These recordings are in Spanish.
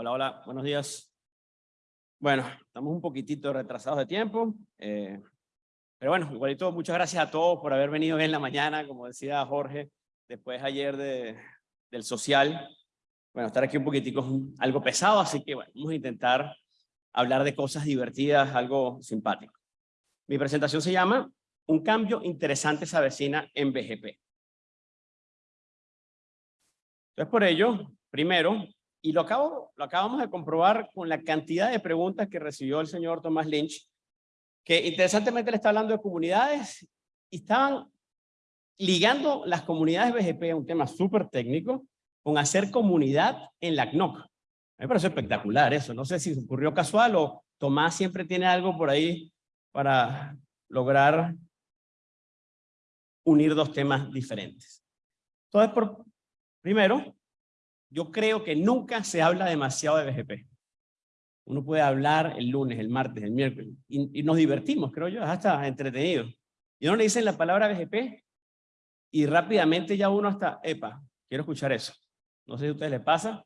Hola, hola, buenos días. Bueno, estamos un poquitito retrasados de tiempo, eh, pero bueno, igualito, muchas gracias a todos por haber venido en la mañana, como decía Jorge, después ayer de, del social. Bueno, estar aquí un poquitico es algo pesado, así que bueno, vamos a intentar hablar de cosas divertidas, algo simpático. Mi presentación se llama Un cambio interesante se avecina en BGP. Entonces, por ello, primero, y lo, acabo, lo acabamos de comprobar con la cantidad de preguntas que recibió el señor Tomás Lynch, que interesantemente le está hablando de comunidades y estaban ligando las comunidades BGP un tema súper técnico con hacer comunidad en la CNOC. A mí me parece espectacular eso. No sé si ocurrió casual o Tomás siempre tiene algo por ahí para lograr unir dos temas diferentes. Entonces, por, primero, yo creo que nunca se habla demasiado de BGP. Uno puede hablar el lunes, el martes, el miércoles, y, nos divertimos, creo yo, hasta entretenido. Y uno le dicen la palabra BGP, y rápidamente ya uno hasta, epa, quiero escuchar eso. No sé si a ustedes les pasa,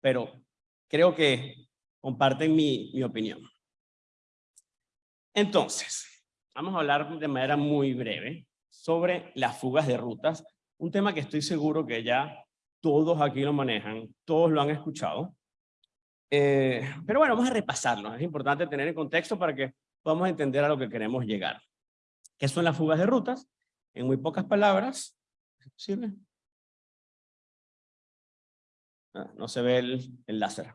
pero creo que comparten mi, mi opinión. Entonces, vamos a hablar de manera muy breve sobre las fugas de rutas, un tema que estoy seguro que ya todos aquí lo manejan, todos lo han escuchado. Eh, pero bueno, vamos a repasarlo. Es importante tener en contexto para que podamos entender a lo que queremos llegar. ¿Qué son las fugas de rutas? En muy pocas palabras, ¿sirve? Ah, no se ve el, el láser.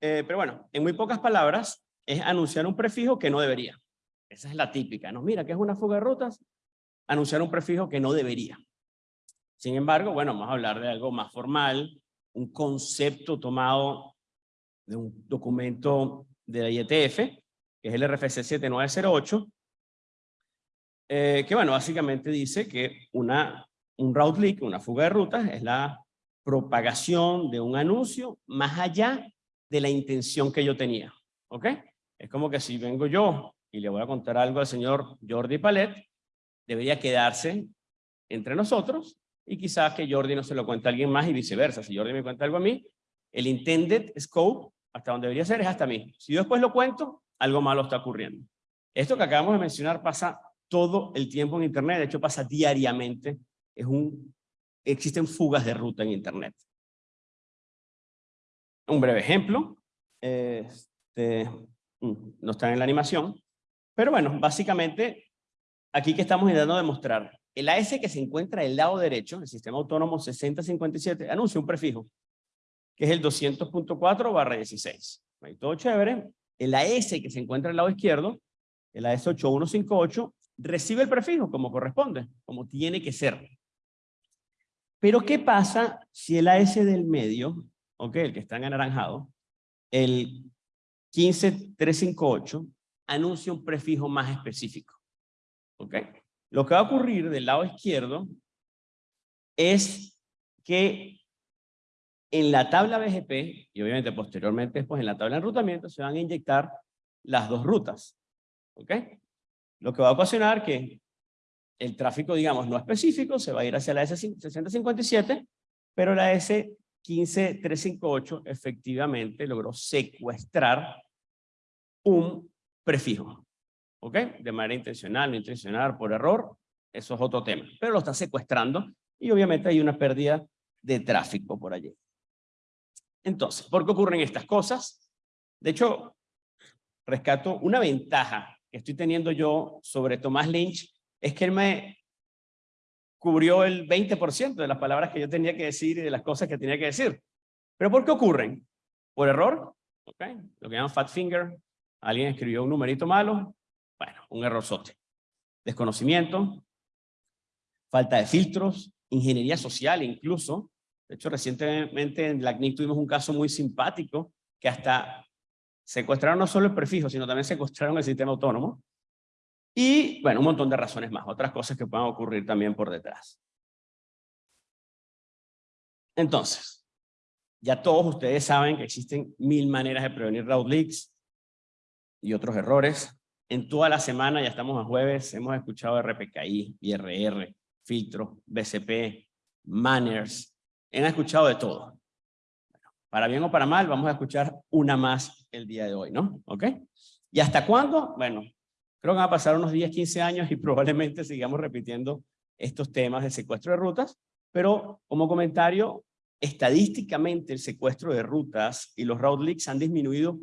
Eh, pero bueno, en muy pocas palabras, es anunciar un prefijo que no debería. Esa es la típica, ¿no? Mira, ¿qué es una fuga de rutas? Anunciar un prefijo que no debería. Sin embargo, bueno, vamos a hablar de algo más formal, un concepto tomado de un documento de la IETF, que es el RFC 7908, eh, que bueno, básicamente dice que una, un route leak, una fuga de rutas, es la propagación de un anuncio más allá de la intención que yo tenía. ¿Ok? Es como que si vengo yo y le voy a contar algo al señor Jordi Palet, debería quedarse entre nosotros y quizás que Jordi no se lo cuente a alguien más y viceversa. Si Jordi me cuenta algo a mí, el intended scope, hasta donde debería ser, es hasta mí. Si yo después lo cuento, algo malo está ocurriendo. Esto que acabamos de mencionar pasa todo el tiempo en Internet, de hecho pasa diariamente. Es un, existen fugas de ruta en Internet. Un breve ejemplo, este, mm, no está en la animación, pero bueno, básicamente aquí que estamos intentando demostrar el AS que se encuentra del lado derecho, el sistema autónomo 6057, anuncia un prefijo, que es el 200.4 barra 16. Ahí todo chévere. El AS que se encuentra del lado izquierdo, el AS 8158, recibe el prefijo como corresponde, como tiene que ser. Pero ¿qué pasa si el AS del medio, ok, el que está en anaranjado, el 15358, anuncia un prefijo más específico? ¿Ok? Lo que va a ocurrir del lado izquierdo es que en la tabla BGP, y obviamente posteriormente después en la tabla de enrutamiento, se van a inyectar las dos rutas. ¿Ok? Lo que va a ocasionar que el tráfico, digamos, no específico, se va a ir hacia la S6057, pero la S15358 efectivamente logró secuestrar un prefijo. ¿Ok? De manera intencional, no intencional, por error, eso es otro tema. Pero lo está secuestrando y obviamente hay una pérdida de tráfico por allí. Entonces, ¿por qué ocurren estas cosas? De hecho, rescato una ventaja que estoy teniendo yo sobre Tomás Lynch, es que él me cubrió el 20% de las palabras que yo tenía que decir y de las cosas que tenía que decir. ¿Pero por qué ocurren? ¿Por error? ¿Okay? Lo que llaman fat finger. Alguien escribió un numerito malo, bueno, un error sote. Desconocimiento, falta de filtros, ingeniería social incluso. De hecho, recientemente en la tuvimos un caso muy simpático que hasta secuestraron no solo el prefijo, sino también secuestraron el sistema autónomo. Y, bueno, un montón de razones más, otras cosas que puedan ocurrir también por detrás. Entonces, ya todos ustedes saben que existen mil maneras de prevenir route leaks y otros errores. En toda la semana, ya estamos a jueves, hemos escuchado RPKI, IRR, filtro, BCP, manners, han escuchado de todo. para bien o para mal, vamos a escuchar una más el día de hoy, ¿no? ¿Ok? ¿Y hasta cuándo? Bueno, creo que van a pasar unos 10, 15 años y probablemente sigamos repitiendo estos temas de secuestro de rutas, pero como comentario, estadísticamente el secuestro de rutas y los route leaks han disminuido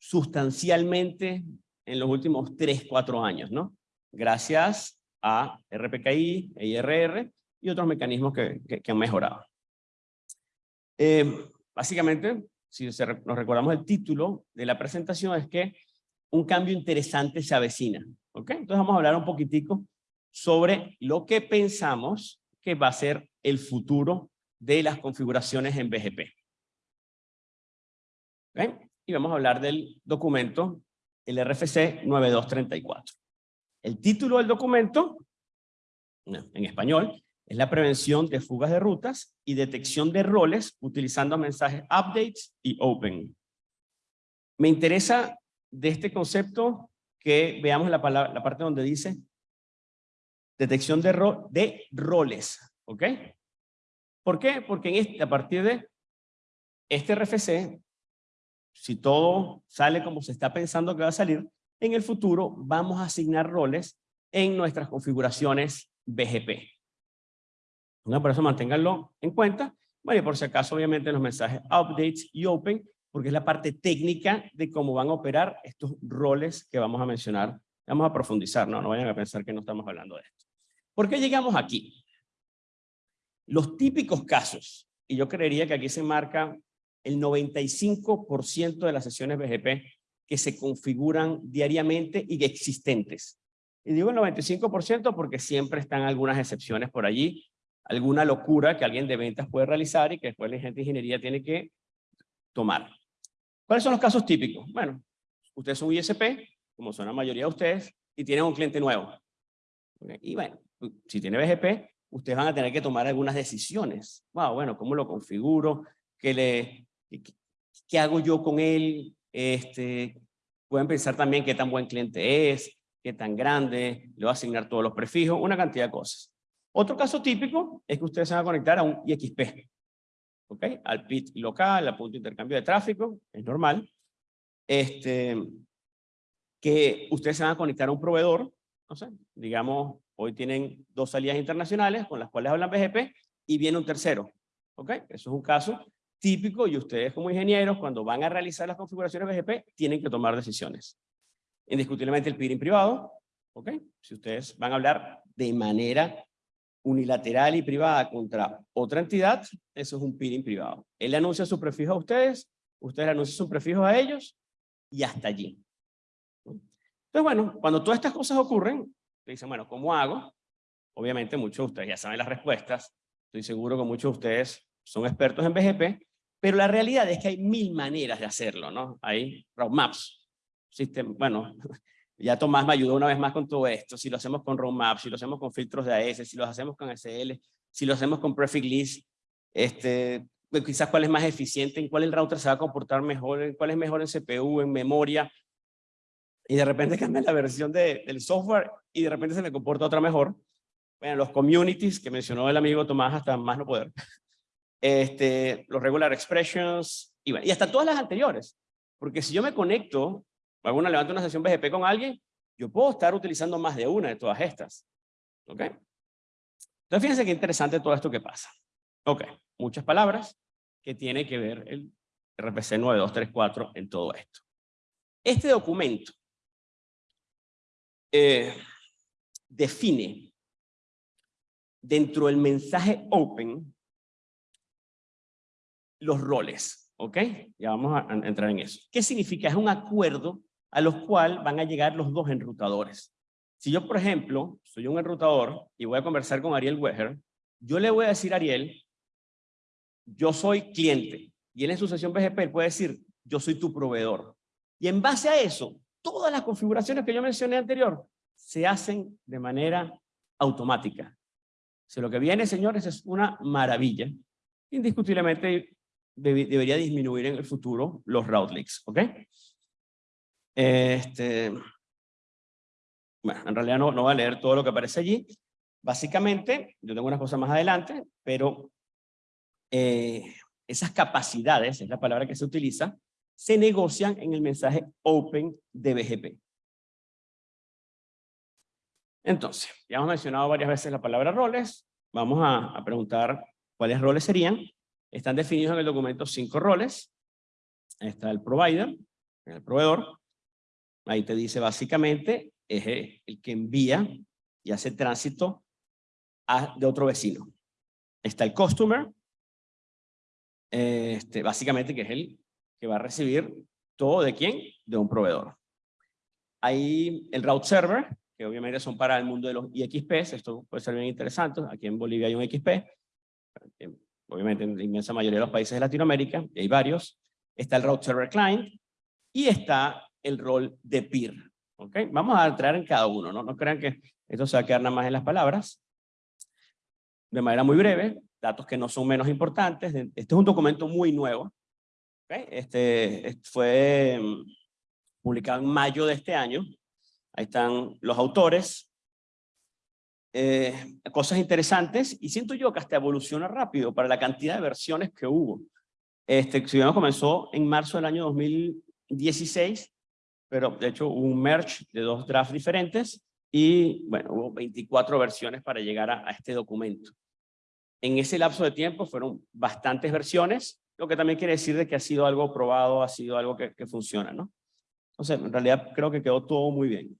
sustancialmente en los últimos 3, 4 años, ¿no? Gracias a RPKI, EIRR y otros mecanismos que, que, han mejorado. Eh, básicamente, si nos recordamos el título de la presentación, es que un cambio interesante se avecina. ¿ok? Entonces vamos a hablar un poquitico sobre lo que pensamos que va a ser el futuro de las configuraciones en BGP. Y vamos a hablar del documento, el RFC 9234. El título del documento, en español, es la prevención de fugas de rutas y detección de roles utilizando mensajes updates y open. Me interesa de este concepto que veamos la, parte donde dice detección de, roles, ¿ok? ¿Por qué? Porque en a partir de este RFC, si todo sale como se está pensando que va a salir, en el futuro vamos a asignar roles en nuestras configuraciones BGP. por eso manténganlo en cuenta. Bueno, y por si acaso, obviamente, los mensajes updates y open, porque es la parte técnica de cómo van a operar estos roles que vamos a mencionar. Vamos a profundizar, no, no vayan a pensar que no estamos hablando de esto. ¿Por qué llegamos aquí? Los típicos casos, y yo creería que aquí se marca el 95% de las sesiones BGP que se configuran diariamente y existentes. Y digo el 95% porque siempre están algunas excepciones por allí, alguna locura que alguien de ventas puede realizar y que después la gente de ingeniería tiene que tomar. ¿Cuáles son los casos típicos? Bueno, ustedes son ISP, como son la mayoría de ustedes, y tienen un cliente nuevo. Y bueno, si tiene BGP, ustedes van a tener que tomar algunas decisiones. Wow, bueno, ¿cómo lo configuro? ¿Qué, le, qué, hago yo con él? Este, pueden pensar también qué tan buen cliente es, qué tan grande, le va a asignar todos los prefijos, una cantidad de cosas. Otro caso típico es que ustedes se van a conectar a un IXP, ¿ok? Al PIT local, al punto de intercambio de tráfico, es normal. Este, que ustedes se van a conectar a un proveedor, no sé, digamos, Hoy tienen dos salidas internacionales con las cuales hablan BGP y viene un tercero. ¿Ok? Eso es un caso típico y ustedes como ingenieros cuando van a realizar las configuraciones BGP tienen que tomar decisiones. Indiscutiblemente el peering privado. ¿Ok? Si ustedes van a hablar de manera unilateral y privada contra otra entidad, eso es un peering privado. Él anuncia su prefijo a ustedes, ustedes anuncian su prefijo a ellos y hasta allí. Entonces, bueno, cuando todas estas cosas ocurren, dicen, bueno, ¿cómo hago? Obviamente muchos de ustedes ya saben las respuestas. Estoy seguro que muchos de ustedes son expertos en BGP, pero la realidad es que hay mil maneras de hacerlo, ¿no? Hay roadmaps. System, bueno, ya Tomás me ayudó una vez más con todo esto. Si lo hacemos con roadmaps, si lo hacemos con filtros de AS, si lo hacemos con SL, si lo hacemos con prefix list, este, pues quizás cuál es más eficiente, en cuál el router se va a comportar mejor, en cuál es mejor en CPU, en memoria, y de repente cambia la versión de, del software y de repente se me comporta otra mejor. Bueno, los communities que mencionó el amigo Tomás hasta más no poder. Este, los regular expressions y, y hasta todas las anteriores. Porque si yo me conecto, hago una levanto una sesión BGP con alguien, yo puedo estar utilizando más de una de todas estas. ¿Ok? Entonces fíjense qué interesante todo esto que pasa. Ok, muchas palabras que tiene que ver el RPC 9234 en todo esto. Este documento eh, define dentro del mensaje open los roles, ¿ok? Ya vamos a entrar en eso. ¿Qué significa? Es un acuerdo a los cuales van a llegar los dos enrutadores. Si yo, por ejemplo, soy un enrutador y voy a conversar con Ariel Weger, yo le voy a decir a Ariel, yo soy cliente, y él en su sesión BGP puede decir, yo soy tu proveedor. Y en base a eso, todas las configuraciones que yo mencioné anterior se hacen de manera automática. Si lo que viene, señores, es una maravilla. Indiscutiblemente debería disminuir en el futuro los route leaks, ¿ok? Este, bueno, en realidad no, voy a leer todo lo que aparece allí. Básicamente, yo tengo unas cosas más adelante, pero eh, esas capacidades, es la palabra que se utiliza, se negocian en el mensaje open de BGP. Entonces, ya hemos mencionado varias veces la palabra roles. Vamos a preguntar cuáles roles serían. Están definidos en el documento cinco roles. Ahí está el provider, el proveedor. Ahí te dice básicamente, es el que envía y hace tránsito de otro vecino. Está el customer, este, básicamente que es el que va a recibir todo de quién? De un proveedor. Hay el route server, que obviamente son para el mundo de los IXPs, esto puede ser bien interesante, aquí en Bolivia hay un XP, obviamente en la inmensa mayoría de los países de Latinoamérica, y hay varios, está el route server client, y está el rol de peer. ¿okay? Vamos a entrar en cada uno, ¿no? No crean que esto se va a quedar nada más en las palabras. De manera muy breve, datos que no son menos importantes. Este es un documento muy nuevo. ¿okay? Este, fue mm, publicado en mayo de este año. Ahí están los autores. Eh, cosas interesantes y siento yo que hasta evoluciona rápido para la cantidad de versiones que hubo. Este, si comenzó en marzo del año 2016 pero de hecho hubo un merge de dos drafts diferentes y bueno, hubo 24 versiones para llegar a, este documento. En ese lapso de tiempo fueron bastantes versiones, lo que también quiere decir de que ha sido algo probado, ha sido algo que, que funciona, ¿no? Entonces, en realidad creo que quedó todo muy bien.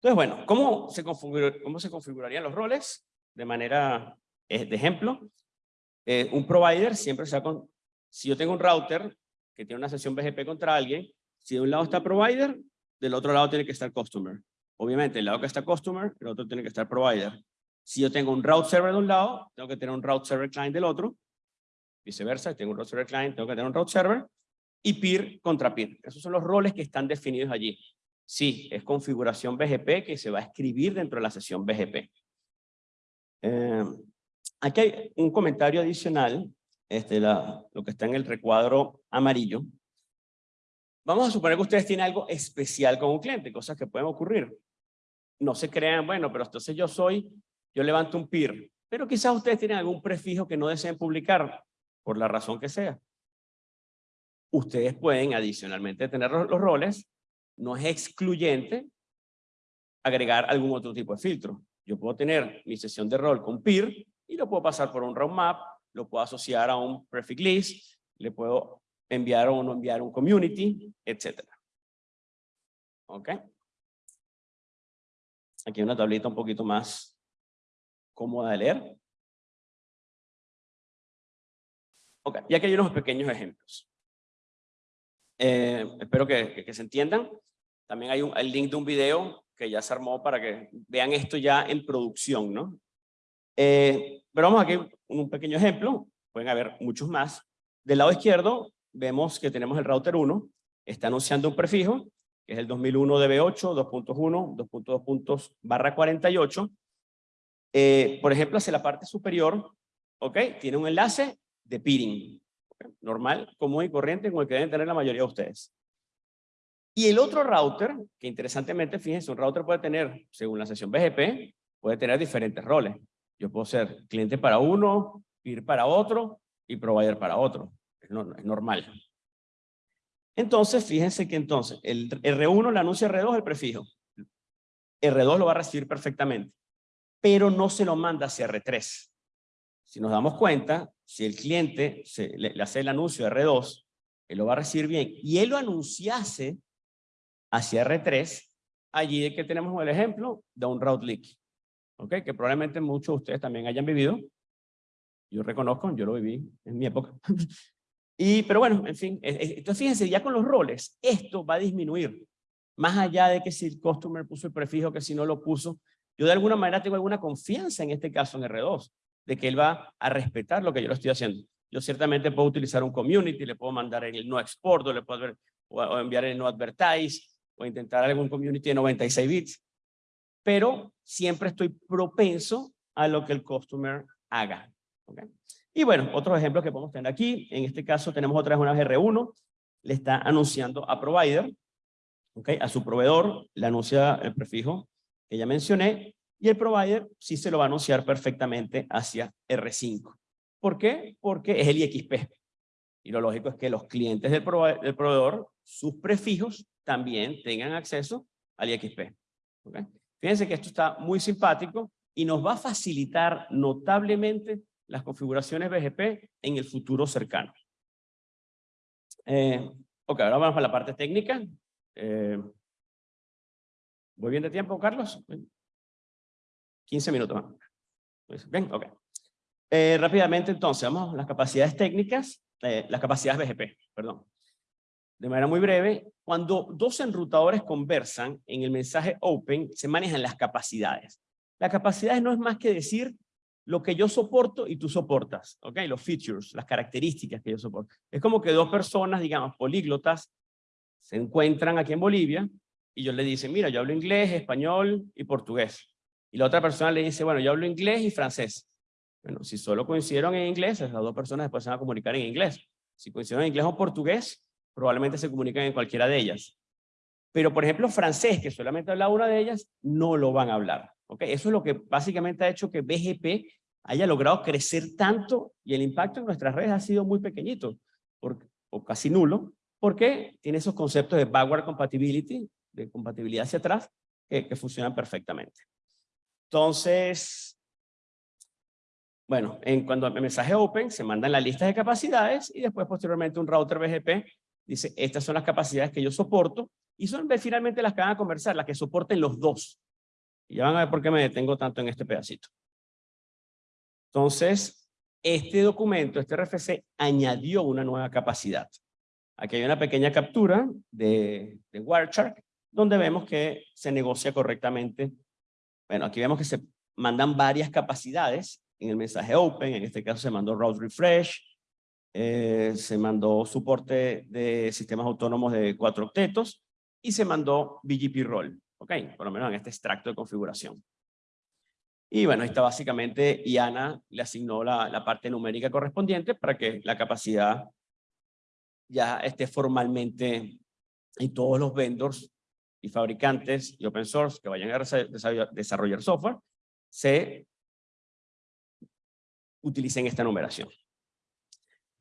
Entonces, bueno, ¿cómo se, configurarían los roles? De manera, eh, de ejemplo, eh, un provider siempre se con, si yo tengo un router que tiene una sesión BGP contra alguien, si de un lado está provider, del otro lado tiene que estar customer. Obviamente, el lado que está customer, el otro tiene que estar provider. Si yo tengo un route server de un lado, tengo que tener un route server client del otro. Viceversa, si tengo un route server client, tengo que tener un route server. Y peer contra peer. Esos son los roles que están definidos allí. Sí, es configuración BGP que se va a escribir dentro de la sesión BGP. Eh, aquí hay un comentario adicional, este, la, lo que está en el recuadro amarillo. Vamos a suponer que ustedes tienen algo especial con un cliente, cosas que pueden ocurrir. No se crean, bueno, pero entonces yo soy, yo levanto un peer, pero quizás ustedes tienen algún prefijo que no deseen publicar, por la razón que sea. Ustedes pueden adicionalmente tener los, roles, no es excluyente agregar algún otro tipo de filtro. Yo puedo tener mi sesión de rol con peer y lo puedo pasar por un roadmap, lo puedo asociar a un prefix list, le puedo enviar o no enviar un community, etcétera. ¿Ok? Aquí hay una tablita un poquito más cómoda de leer. Ok, y aquí hay unos pequeños ejemplos. Eh, espero que, se entiendan. También hay un, el link de un video que ya se armó para que vean esto ya en producción, ¿no? Eh, pero vamos aquí un pequeño ejemplo, pueden haber muchos más. Del lado izquierdo vemos que tenemos el router 1, está anunciando un prefijo, que es el 2001 DB8, 2.1, 2.2 barra 48. Eh, por ejemplo, hacia la parte superior, ¿ok? Tiene un enlace de peering, normal, común y corriente, como el que deben tener la mayoría de ustedes. Y el otro router, que interesantemente, fíjense, un router puede tener, según la sesión BGP, puede tener diferentes roles. Yo puedo ser cliente para uno, peer para otro y provider para otro es normal. Entonces, fíjense que entonces el R1 le anuncia R2 el prefijo. R2 lo va a recibir perfectamente, pero no se lo manda hacia R3. Si nos damos cuenta, si el cliente se, le, hace el anuncio de R2, él lo va a recibir bien, y él lo anunciase hacia R3, allí es que tenemos el ejemplo de un route leak, ¿ok? que probablemente muchos de ustedes también hayan vivido. Yo reconozco, yo lo viví en mi época. Y, pero bueno, en fin, eh, eh, entonces fíjense, ya con los roles, esto va a disminuir. Más allá de que si el customer puso el prefijo, que si no lo puso, yo de alguna manera tengo alguna confianza en este caso en R2, de que él va a respetar lo que yo lo estoy haciendo. Yo ciertamente puedo utilizar un community, le puedo mandar el no export, o le puedo o enviar el no advertise, o intentar algún community de 96 bits, pero siempre estoy propenso a lo que el customer haga. ¿okay? Y bueno, otros ejemplos que podemos tener aquí, en este caso tenemos otra vez una R1, le está anunciando a provider, okay, a su proveedor, le anuncia el prefijo que ya mencioné, y el provider sí se lo va a anunciar perfectamente hacia R5. ¿Por qué? Porque es el IXP. Y lo lógico es que los clientes del, del proveedor, sus prefijos, también tengan acceso al IXP. Fíjense que esto está muy simpático y nos va a facilitar notablemente las configuraciones BGP en el futuro cercano. Eh, ok, ahora vamos a la parte técnica. Eh, ¿Voy bien de tiempo, Carlos? 15 minutos más. Pues, bien, ok. Eh, rápidamente, entonces, vamos a las capacidades técnicas, las capacidades BGP, perdón. De manera muy breve, cuando dos enrutadores conversan en el mensaje open, se manejan las capacidades. Las capacidades no es más que decir lo que yo soporto y tú soportas, ¿ok? Los features, las características que yo soporto. Es como que dos personas, digamos, políglotas, se encuentran aquí en Bolivia y yo le dice, mira, yo hablo inglés, español y portugués. Y la otra persona le dice, bueno, yo hablo inglés y francés. Bueno, si solo coincidieron en inglés, esas dos personas después se van a comunicar en inglés. Si coincidieron en inglés o portugués, probablemente se comunican en cualquiera de ellas. Pero, por ejemplo, francés, que solamente habla una de ellas, no lo van a hablar. ¿okay? Eso es lo que básicamente ha hecho que BGP haya logrado crecer tanto y el impacto en nuestras redes ha sido muy pequeñito, o casi nulo, porque tiene esos conceptos de backward compatibility, de compatibilidad hacia atrás, que, funcionan perfectamente. Entonces, bueno, en cuando el mensaje open se mandan la lista de capacidades y después posteriormente un router BGP dice, estas son las capacidades que yo soporto y son finalmente las que van a conversar, las que soporten los dos. Y ya van a ver por qué me detengo tanto en este pedacito. Entonces, este documento, este RFC, añadió una nueva capacidad. Aquí hay una pequeña captura de, de Wireshark, donde vemos que se negocia correctamente. Bueno, aquí vemos que se mandan varias capacidades en el mensaje open, en este caso se mandó route refresh, eh, se mandó soporte de sistemas autónomos de cuatro octetos y se mandó BGP role, ok, por lo menos en este extracto de configuración. Y bueno, ahí está básicamente, IANA le asignó la, la parte numérica correspondiente para que la capacidad ya esté formalmente y todos los vendors y fabricantes y open source que vayan a desarrollar software se utilicen esta numeración.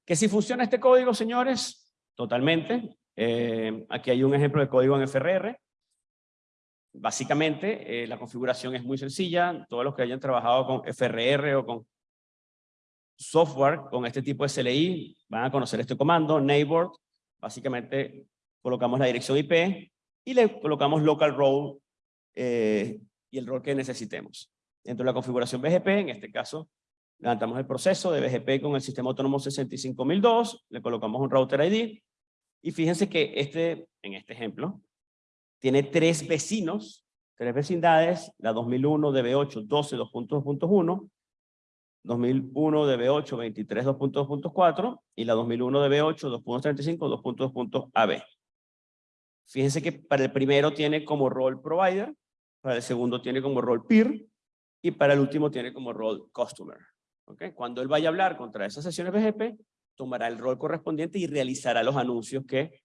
¿Que si funciona este código, señores? Totalmente. Eh, aquí hay un ejemplo de código en FRR. Básicamente, eh, la configuración es muy sencilla. Todos los que hayan trabajado con FRR o con software con este tipo de CLI van a conocer este comando, neighbor. Básicamente, colocamos la dirección IP y le colocamos local role eh, y el rol que necesitemos. Dentro de la configuración BGP, en este caso, levantamos el proceso de BGP con el sistema autónomo 65002, le colocamos un router ID, y fíjense que este, en este ejemplo, tiene tres vecinos, tres vecindades, la 2001 DB8 12 2.2.1, 2001 DB8 23 2.2.4 y la 2001 DB8 2.35 2.2.AB. Fíjense que para el primero tiene como rol provider, para el segundo tiene como rol peer y para el último tiene como rol customer. ¿Okay? Cuando él vaya a hablar contra esas sesiones BGP, tomará el rol correspondiente y realizará los anuncios que,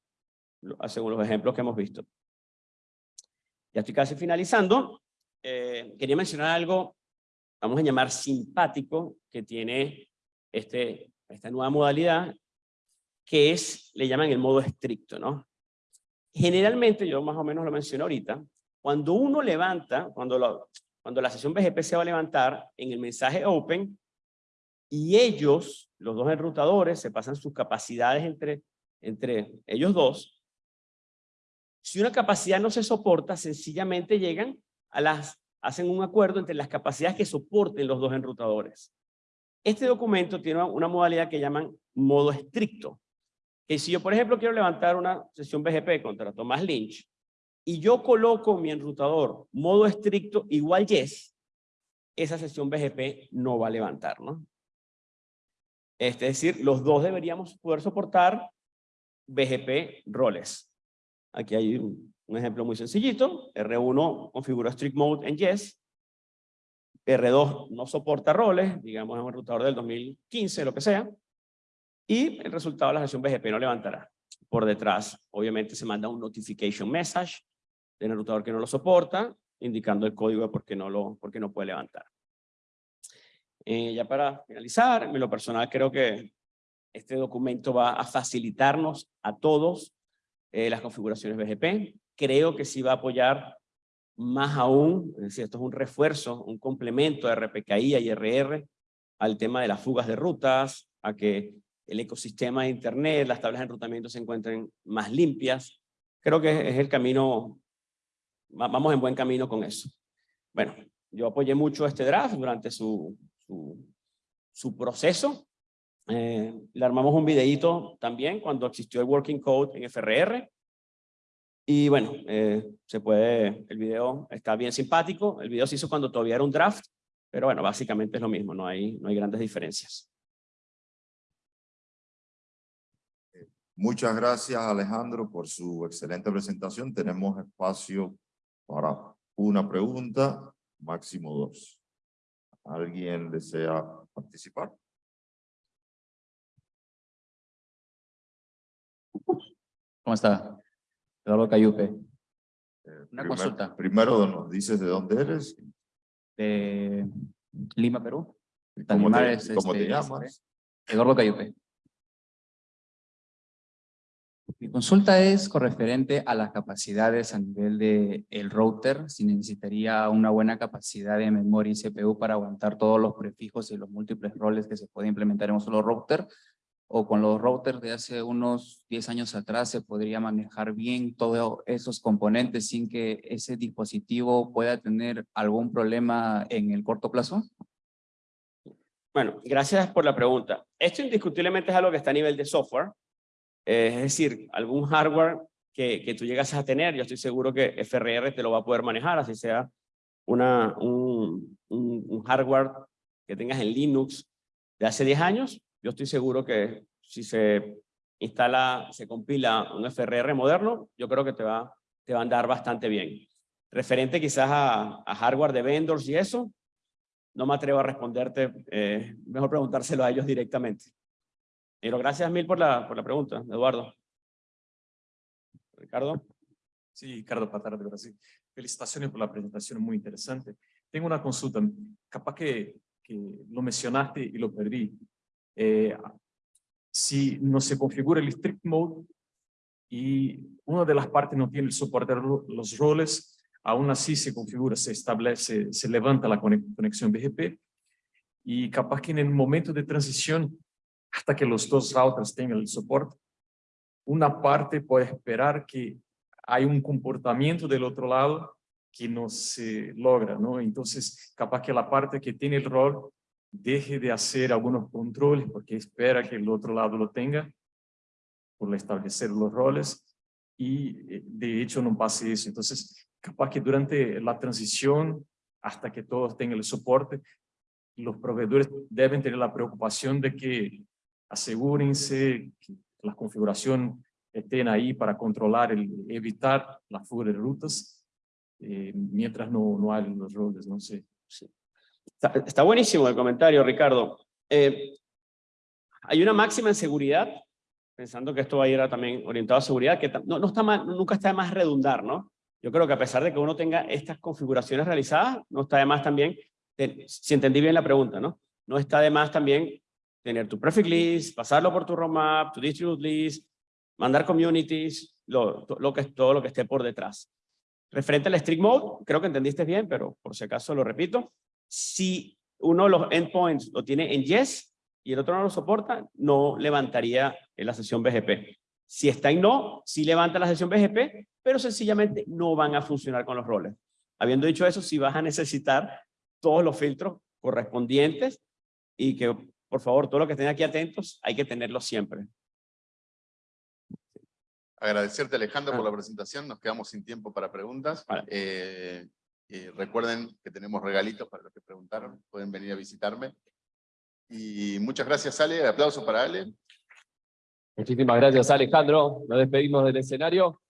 según los ejemplos que hemos visto. Ya estoy casi finalizando. Eh, quería mencionar algo, vamos a llamar simpático, que tiene este, esta nueva modalidad, que es, le llaman el modo estricto, ¿no? Generalmente, yo más o menos lo menciono ahorita, cuando uno levanta, cuando, cuando la sesión BGP se va a levantar en el mensaje open, y ellos, los dos enrutadores, se pasan sus capacidades entre, entre ellos dos, si una capacidad no se soporta, sencillamente llegan a las, hacen un acuerdo entre las capacidades que soporten los dos enrutadores. Este documento tiene una modalidad que llaman modo estricto que si yo, por ejemplo, quiero levantar una sesión BGP contra Tomás Lynch y yo coloco mi enrutador modo estricto igual yes, esa sesión BGP no va a levantar, ¿no? Es decir, los dos deberíamos poder soportar BGP roles. Aquí hay un, ejemplo muy sencillito. R1 configura strict mode en yes. R2 no soporta roles, digamos en un enrutador del 2015, lo que sea y el resultado de la sesión BGP no levantará. Por detrás, obviamente, se manda un notification message del enrutador que no lo soporta, indicando el código de por qué no, lo, por qué no puede levantar. Eh, ya para finalizar, en lo personal creo que este documento va a facilitarnos a todos eh, las configuraciones BGP. Creo que sí va a apoyar más aún, es decir, esto es un refuerzo, un complemento de RPKI y RR al tema de las fugas de rutas, a que el ecosistema de Internet, las tablas de enrutamiento se encuentren más limpias. Creo que es el camino, vamos en buen camino con eso. Bueno, yo apoyé mucho este draft durante su, su, proceso. Eh, le armamos un videíto también cuando existió el Working Code en FRR. Y bueno, eh, se puede, el video está bien simpático. El video se hizo cuando todavía era un draft, pero bueno, básicamente es lo mismo, no hay, no hay grandes diferencias. Muchas gracias Alejandro por su excelente presentación. Tenemos espacio para una pregunta, máximo dos. ¿Alguien desea participar? ¿Cómo está? Eduardo Cayupe. Eh, Una primer- consulta. Primero nos dices de dónde eres, De Lima, Perú. y cómo te, cómo te este, llamas. Eduardo Cayupe. Mi consulta es con referente a las capacidades a nivel de el router, si necesitaría una buena capacidad de memoria y CPU para aguantar todos los prefijos y los múltiples roles que se pueden implementar en un solo router, o con los routers de hace unos 10 años atrás se podría manejar bien todos esos componentes sin que ese dispositivo pueda tener algún problema en el corto plazo? Bueno, gracias por la pregunta. Esto indiscutiblemente es algo que está a nivel de software. Es decir, algún hardware que, tú llegas a tener, yo estoy seguro que FRR te lo va a poder manejar, así sea un, hardware que tengas en Linux de hace 10 años, yo estoy seguro que si se instala, se compila un FRR moderno, yo creo que te va, te va a andar bastante bien. Referente quizás a, a hardware de vendors y eso, no me atrevo a responderte, eh, mejor preguntárselo a ellos directamente. Pero gracias mil por la, por la pregunta, Eduardo. Ricardo. Sí, Ricardo Patara de Brasil. Felicitaciones por la presentación, muy interesante. Tengo una consulta, capaz que, que lo mencionaste y lo perdí. Eh, si no se configura el strict mode y una de las partes no tiene el soporte de los roles, aún así se configura, se establece, se levanta la cone- conexión BGP y capaz que en el momento de transición, hasta que los dos routers tengan el soporte, una parte puede esperar que hay un comportamiento del otro lado que no se logra, ¿no? Entonces, capaz que la parte que tiene el rol deje de hacer algunos controles porque espera que el otro lado lo tenga por establecer los roles y eh, de hecho no pase eso. Entonces, capaz que durante la transición, hasta que todos tengan el soporte, los proveedores deben tener la preocupación de que asegúrense que la configuración estén ahí para controlar, el, evitar la fuga de rutas, eh, mientras no, no hay los roles, no sé. Está, está buenísimo el comentario, Ricardo. Eh, hay una máxima en seguridad, pensando que esto va a ir a también orientado a seguridad, que no, no está nunca está de más redundar, ¿no? Yo creo que a pesar de que uno tenga estas configuraciones realizadas, no está de más también, si entendí bien la pregunta, ¿no? No está de más también tener tu prefix list, pasarlo por tu roadmap, tu distribute list, mandar communities, lo, lo que, todo lo que esté por detrás. Referente al strict mode, creo que entendiste bien, pero por si acaso lo repito. Si uno de los endpoints lo tiene en yes y el otro no lo soporta, no levantaría la sesión BGP. Si está en no, sí levanta la sesión BGP, pero sencillamente no van a funcionar con los roles. Habiendo dicho eso, sí vas a necesitar todos los filtros correspondientes y que, por favor, todos los que estén aquí atentos, hay que tenerlos siempre. Agradecerte Alejandro por Ah. la presentación, nos quedamos sin tiempo para preguntas. Vale. Eh, eh, recuerden que tenemos regalitos para los que preguntaron, pueden venir a visitarme. Y muchas gracias Ale, aplauso para Ale. Muchísimas gracias Alejandro, nos despedimos del escenario.